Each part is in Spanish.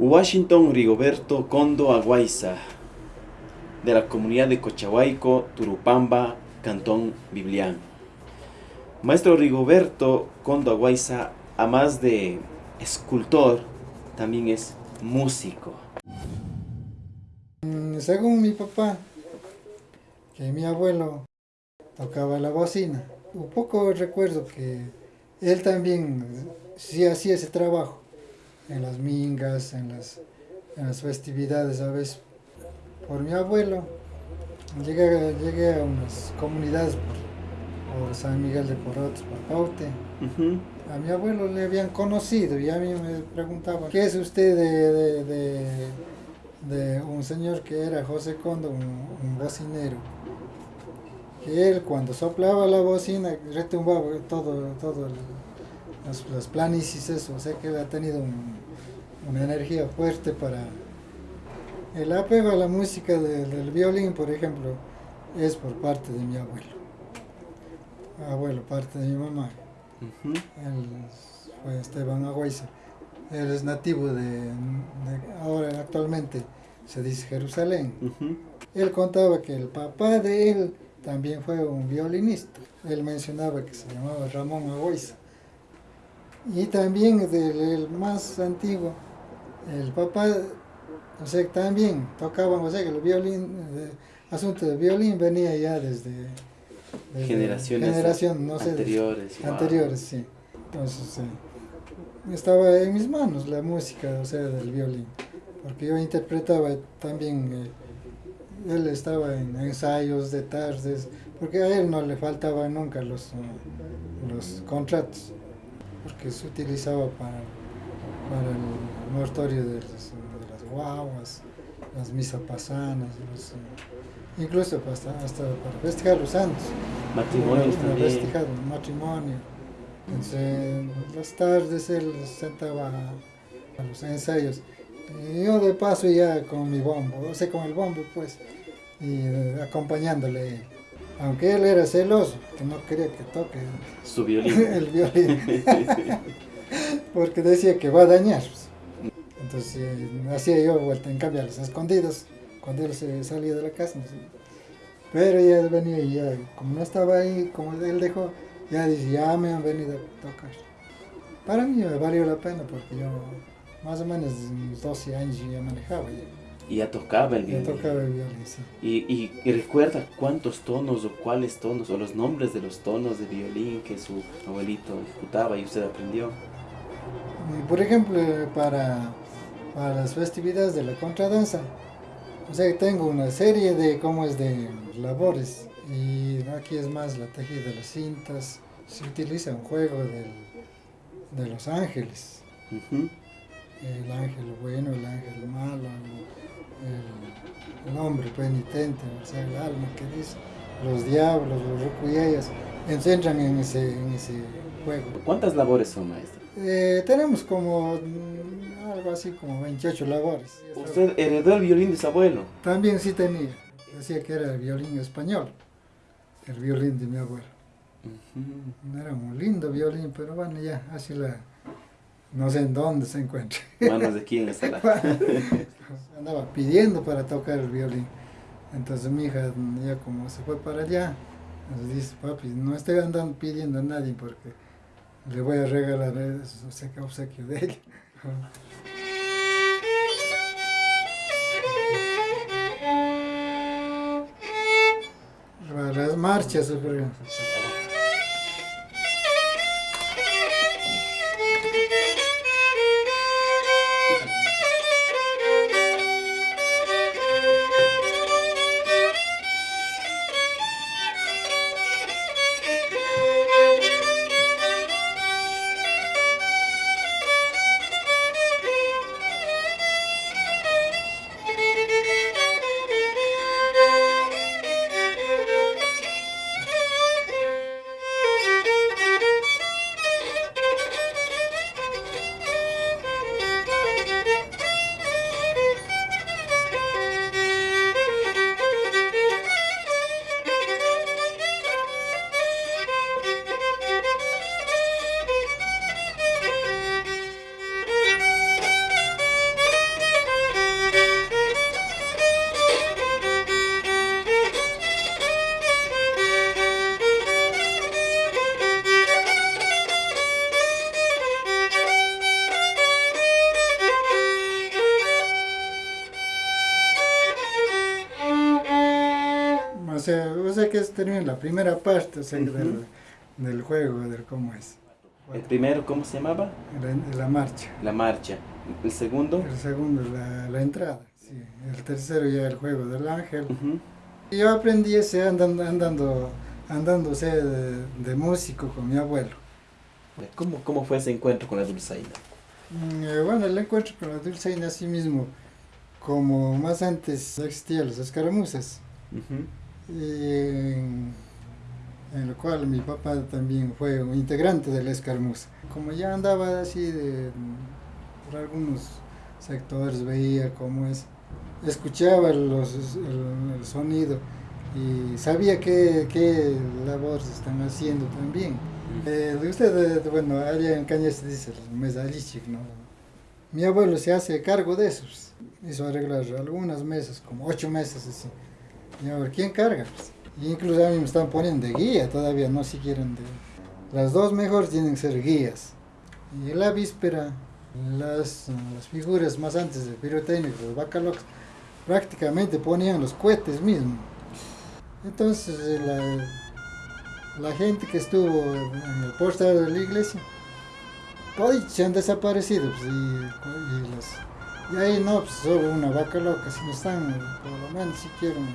Washington Rigoberto Condo Aguaiza, de la comunidad de Cochahuayco, Turupamba, Cantón Biblián. Maestro Rigoberto Condo Aguaiza, a más de escultor, también es músico. Mm, según mi papá, que mi abuelo tocaba la bocina, un poco recuerdo que él también sí hacía ese trabajo en las mingas, en las, festividades a veces. Por mi abuelo llegué, llegué a unas comunidades por, San Miguel de Porotes, por Paute. A mi abuelo le habían conocido y a mí me preguntaban, ¿qué es usted de, un señor que era José Condo, un, bocinero? Que él cuando soplaba la bocina retumbaba todo, todo el, las, planicies, eso, o sea que ha tenido una energía fuerte para... El apego a la música del violín, por ejemplo, es por parte de mi abuelo. Abuelo, parte de mi mamá. Él fue Esteban Agüiza. Él es nativo de, ahora actualmente se dice Jerusalén. Él contaba que el papá de él también fue un violinista. Él mencionaba que se llamaba Ramón Agüiza. Y también del más antiguo, el papá, o sea, también o sea, que el violín, el asunto del violín venía ya desde, generaciones generación, anteriores. anteriores, sí. Entonces, estaba en mis manos la música, o sea, del violín, porque yo interpretaba también, eh, él estaba en ensayos de tardes, porque a él no le faltaban nunca los, los contratos porque se utilizaba para, para el mortorio de, las guaguas, las misas pasanas, eh, incluso hasta, hasta, para festejar los santos. Matrimonios también. Festejar matrimonio. Entonces, en las tardes él sentaba a los ensayos. Y yo de paso ya con mi bombo, o sea, con el bombo pues, y eh, acompañándole aunque él era celoso, que no quería que toque su violín. el violín. Porque decía que va a dañar. Entonces eh, hacía yo vuelta en cambio a las escondidas, cuando él se salía de la casa. Pero ya venía y ya, como no estaba ahí, como él dejó, ya dice, ya me han venido a tocar. Para mí me valió la pena porque yo más o menos 12 años ya manejaba. Y ya tocaba el violín. Ya tocaba el violín, sí. Y, y, recuerda cuántos tonos o cuáles tonos o los nombres de los tonos de violín que su abuelito ejecutaba y usted aprendió. Por ejemplo, para, para las festividades de la contradanza, o sea, tengo una serie de, ¿cómo es?, de labores. Y aquí es más la tejida de las cintas. Se utiliza un juego de los ángeles. El ángel bueno, el ángel malo, el, hombre penitente, o sea, el alma que dice, los diablos, los rucuyayas, entran en ese, en ese juego. ¿Cuántas labores son, maestro? Eh, tenemos como mm, algo así como 28 labores. ¿Usted heredó el violín de su abuelo? También sí tenía. Decía que era el violín español, el violín de mi abuelo. Era un lindo violín, pero bueno, ya, así la... No sé en dónde se encuentra. ¿Manos de quién está la? andaba pidiendo para tocar el violín. Entonces mi hija ya como se fue para allá, nos dice, papi, no estoy andando pidiendo a nadie porque le voy a regalar ese obsequio de ella. Las marchas, por ejemplo. Termina la primera parte, o sea, del, del, juego, del cómo es. ¿El primero cómo se llamaba? La, la, marcha. La marcha. ¿El segundo? El segundo, la, la entrada. Sí. El tercero ya el juego del ángel. Y yo aprendí ese andando, andando, andándose de, de, músico con mi abuelo. ¿Cómo, ¿Cómo fue ese encuentro con la dulzaina? Mm, eh, bueno, el encuentro con la dulzaina así mismo, como más antes existían las escaramuzas. En, en, lo cual mi papá también fue un integrante de la escaramuza. Como ya andaba así de, por algunos sectores, veía cómo es, escuchaba los, el, el sonido y sabía qué, qué labores están haciendo también. Eh, usted, bueno, allá en Cañas se dice mesalichik, ¿no? Mi abuelo se hace cargo de eso, hizo arreglar algunas mesas, como ocho mesas así. Y a ver, ¿quién carga? Pues? incluso a mí me están poniendo de guía todavía, no si quieren de... Las dos mejores tienen que ser guías. Y la víspera, las, las figuras más antes de pirotécnicos, los bacalocos, prácticamente ponían los cohetes mismos. Entonces, la, la gente que estuvo en el portal de la iglesia, hoy se han desaparecido. Pues, y, y, ahí no, pues solo una vaca loca, si no están, por lo menos si quieren,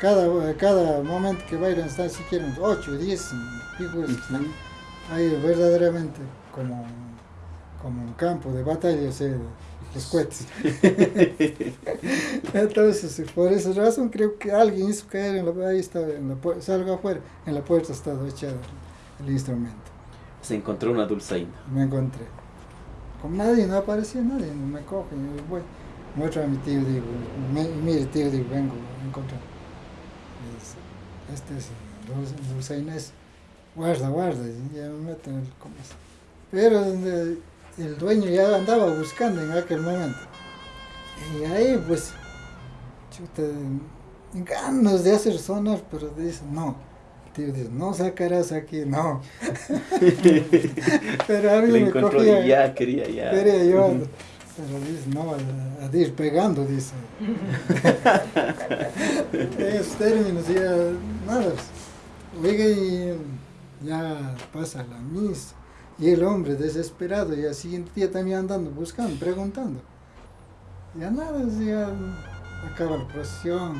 cada, cada momento que bailan están si quieren 8, 10 figuras ahí verdaderamente como, como un campo de batalla, o sea, los cohetes. Entonces, por esa razón creo que alguien hizo caer en la, ahí estaba, en la, salgo afuera, en la puerta estaba echado el instrumento. Se encontró una dulzaina. Me encontré. Como nadie, no aparecía nadie, me coge, y voy, muestro a mi tío, digo, mire tío, digo, vengo a encontrar. Este es dulzaina, es, guarda, guarda, ya me meto en el comienzo. Pero el dueño ya andaba buscando en aquel momento. Y ahí pues, chuta, ganas de hacer sonar, pero dice, no. Tío dice, no sacarás aquí, no. pero a mí me cogía, ya, quería ya. Quería yo, pero dice, no, a, a ir pegando, dice. Esos términos ya, nada. Oiga, y ya pasa la misa y el hombre desesperado, y al siguiente día también andando, buscando, preguntando. Ya nada, ya acaba la procesión.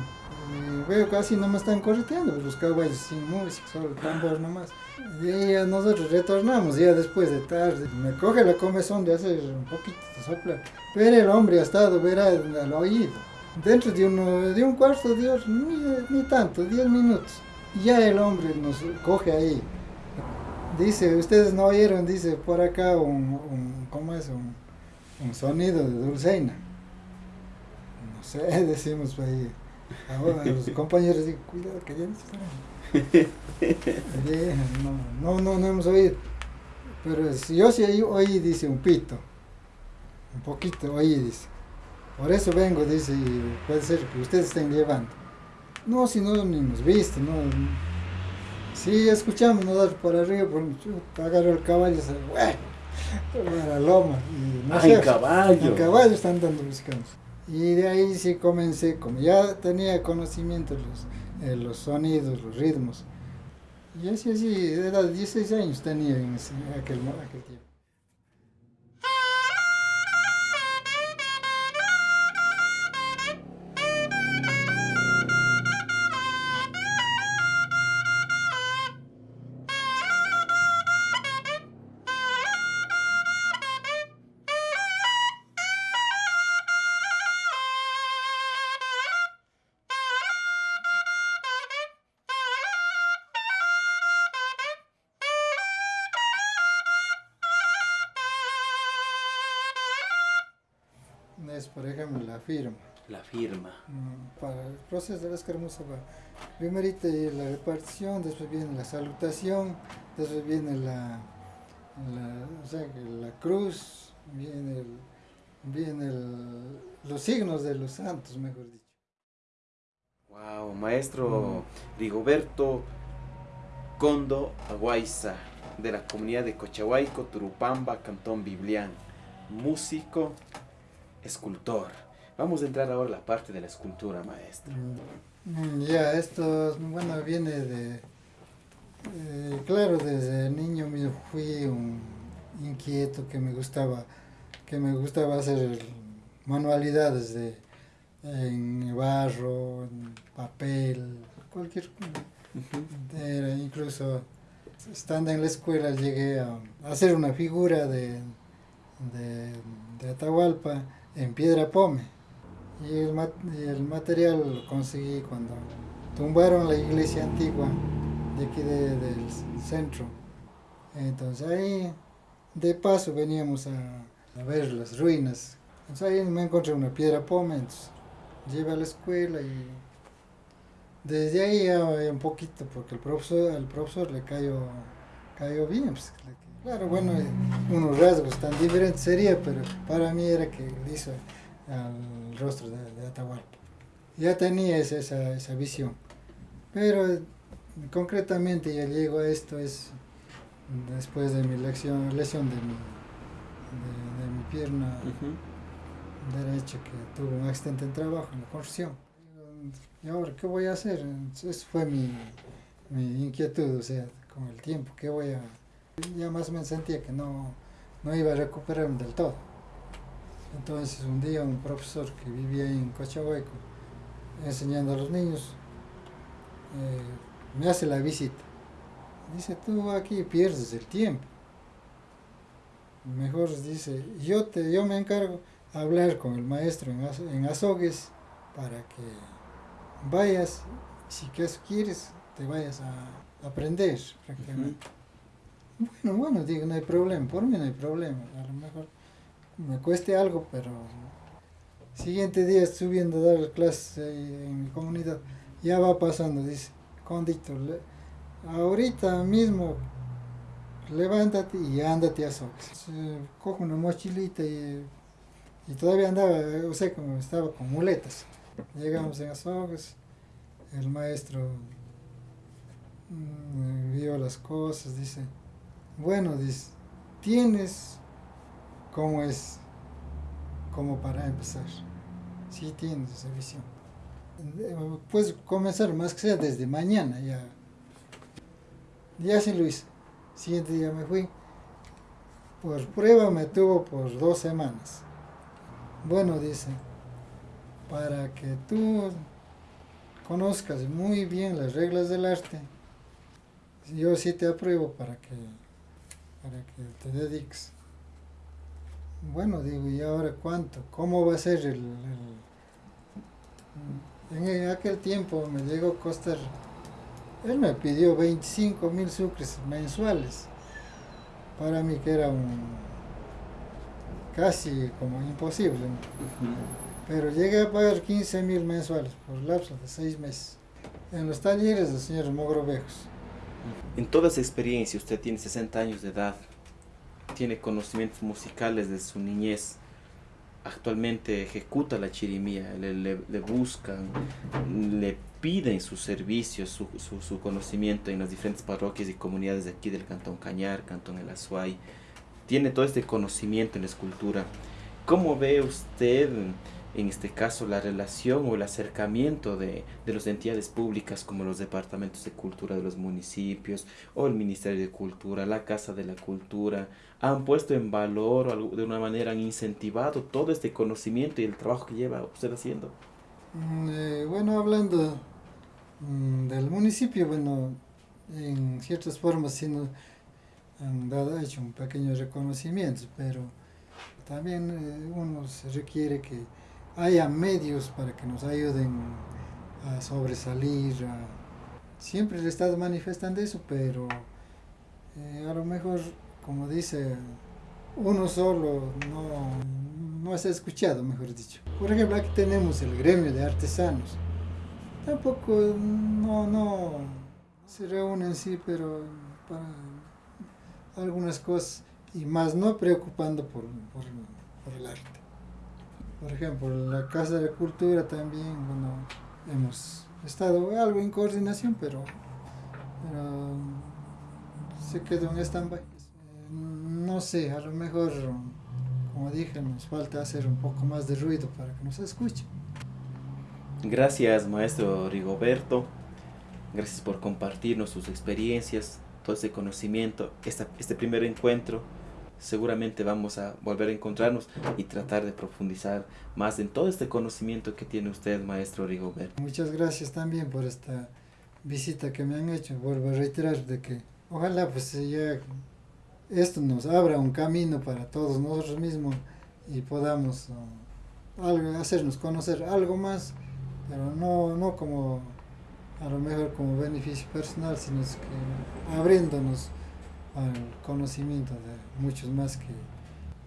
Y veo que así no me están correteando, pues los caballos sin música, solo tambor nomás. Y ya nosotros retornamos, ya después de tarde. Me coge la comezón de hacer un poquito de soplar. Pero el hombre ha estado, verá, al oído. Dentro de, uno, de un cuarto de hora, ni, ni tanto, diez minutos. Y ya el hombre nos coge ahí Dice, ustedes no oyeron, dice por acá un, un ¿cómo es? Un, un, sonido de dulceina. No sé, decimos ahí. Ahora los compañeros digo, cuidado que ya no, no, no, no hemos oído. Pero si yo sí oí, dice un pito. Un poquito oí, dice. Por eso vengo, dice, y puede ser que ustedes estén llevando. No, si no, ni nos viste, no Sí, escuchamos no dar por arriba, por, agarró el caballo y se fue a la loma. Y no ah, sé, caballo. El caballo están dando buscando. Y de ahí sí comencé, como ya tenía conocimiento los, eh, los sonidos, los ritmos. Y así, así, era 16 años tenía en, ese, aquel, aquel tiempo. Es, por ejemplo, la firma. La firma. Mm, para el proceso de la escaramuza primero la repartición, después viene la salutación, después viene la, la, o sea, la cruz, viene, el, viene el, los signos de los santos, mejor dicho. Wow, maestro mm. Rigoberto Condo Aguaiza, de la comunidad de Cochahuayco, Turupamba, Cantón Biblián, músico, escultor. Vamos a entrar ahora a la parte de la escultura, maestro. Mm. Mm, Ya, esto, bueno, viene de, eh, claro, desde niño mío fui un inquieto que me gustaba, que me gustaba hacer manualidades de, en barro, en papel, cualquier, era incluso estando en la escuela llegué a hacer una figura de, de, de Atahualpa en piedra pome. Y el, mat- el material lo conseguí cuando tumbaron la iglesia antigua de aquí de- del centro. Entonces ahí de paso veníamos a, a ver las ruinas. Entonces ahí me encontré una piedra pome, entonces llevé a la escuela y desde ahí ya un poquito, porque el profesor, al profesor le cayó, cayó bien. pues, claro, bueno, eh, unos rasgos tan diferentes sería, pero para mí era que le hizo al rostro de, de Atahualpa. Ya tenía esa, esa, esa visión. Pero eh, concretamente ya llego a esto es después de mi lección, lesión de mi, de, de mi pierna derecha que tuvo un accidente en trabajo, en la construcción. ¿Y ahora qué voy a hacer? Esa fue mi, mi inquietud, o sea, con el tiempo, ¿qué voy a...? Ya más menos sentía que no, no iba a recuperarme del todo. Entonces un día un profesor que vivía en Cochahueco, enseñando a los niños, eh, me hace la visita. Dice, tú aquí pierdes el tiempo. Mejor dice, yo, te, yo me encargo hablar con el maestro en, en Azogues para que vayas, si que quieres, te vayas a aprender prácticamente. Bueno, bueno, digo, no hay problema, por mí no hay problema, a lo mejor me cueste algo, pero siguiente día subiendo a dar clases en mi comunidad, ya va pasando, dice, Condito, le- ahorita mismo levántate y ándate a Sox. Cojo una mochilita y, y todavía andaba, o sea, como estaba con muletas. Llegamos en Azogues, el maestro vio las cosas, dice, bueno, dice, tienes como es, como para empezar. Sí tienes esa visión. Eh, Puedes comenzar más que sea desde mañana ya. Ya sí hice. Siguiente día me fui. Por prueba me tuvo por dos semanas. Bueno, dice, para que tú conozcas muy bien las reglas del arte, yo sí te apruebo para que, para que te dediques. Bueno, digo, ¿y ahora cuánto? ¿Cómo va a ser el...? el- En aquel tiempo me llegó a costar... Él me pidió 25 mil sucres mensuales. Para mí que era un... casi como imposible. ¿no? Pero llegué a pagar 15 mil mensuales por lapso de seis meses. En los talleres del señor Mogrovejos. En toda esa experiencia, usted tiene 60 años de edad, tiene conocimientos musicales de su niñez, actualmente ejecuta la chirimía, le, le- le buscan, le piden sus servicios, su, su- su conocimiento en las diferentes parroquias y comunidades de aquí del Cantón Cañar, Cantón El Azuay, tiene todo este conocimiento en la escultura. ¿Cómo ve usted, en este caso, la relación o el acercamiento de, de las entidades públicas como los departamentos de cultura de los municipios o el Ministerio de Cultura, la Casa de la Cultura? ¿Han puesto en valor o de una manera han incentivado todo este conocimiento y el trabajo que lleva usted haciendo? Mm, eh, bueno, hablando mm, del municipio, bueno, en ciertas formas sí nos han dado, hecho un pequeño reconocimiento, pero también eh, uno se requiere que haya medios para que nos ayuden a sobresalir. a- Siempre le estado manifestando eso, pero eh, a lo mejor, como dice, uno solo no, no es escuchado, mejor dicho. Por ejemplo, aquí tenemos el gremio de artesanos. Tampoco, no, no se reúnen, sí, pero para algunas cosas y más no preocupando por, por, por el arte. Por ejemplo, la Casa de Cultura también, bueno, hemos estado algo en coordinación, pero, pero se quedó en stand-by. No sé, a lo mejor, como dije, nos falta hacer un poco más de ruido para que nos escuchen. Gracias, maestro Rigoberto. Gracias por compartirnos sus experiencias, todo ese conocimiento, este primer encuentro. Seguramente vamos a volver a encontrarnos y tratar de profundizar más en todo este conocimiento que tiene usted, maestro Rigoberto. Muchas gracias también por esta visita que me han hecho. Vuelvo a reiterar de que ojalá pues ya esto nos abra un camino para todos nosotros mismos y podamos uh, hacernos conocer algo más, pero no, no como a lo mejor como beneficio personal, sino que abriéndonos al conocimiento de muchos más que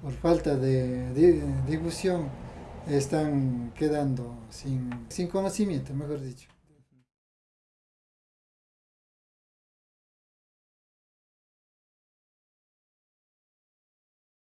por falta de, difusión están quedando sin, sin conocimiento, mejor dicho.